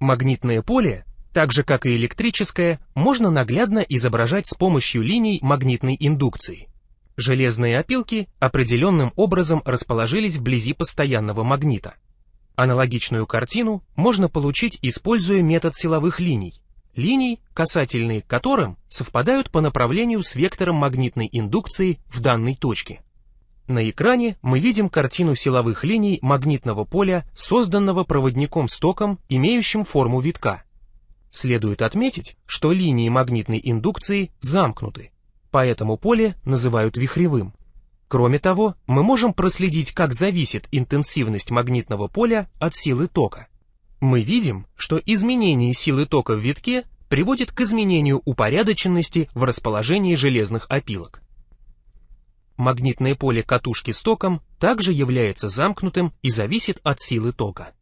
Магнитное поле, так же как и электрическое, можно наглядно изображать с помощью линий магнитной индукции. Железные опилки определенным образом расположились вблизи постоянного магнита. Аналогичную картину можно получить, используя метод силовых линий, линий, касательные к которым совпадают по направлению с вектором магнитной индукции в данной точке. На экране мы видим картину силовых линий магнитного поля, созданного проводником с током, имеющим форму витка. Следует отметить, что линии магнитной индукции замкнуты, поэтому поле называют вихревым. Кроме того, мы можем проследить, как зависит интенсивность магнитного поля от силы тока. Мы видим, что изменение силы тока в витке приводит к изменению упорядоченности в расположении железных опилок. Магнитное поле катушки с током также является замкнутым и зависит от силы тока.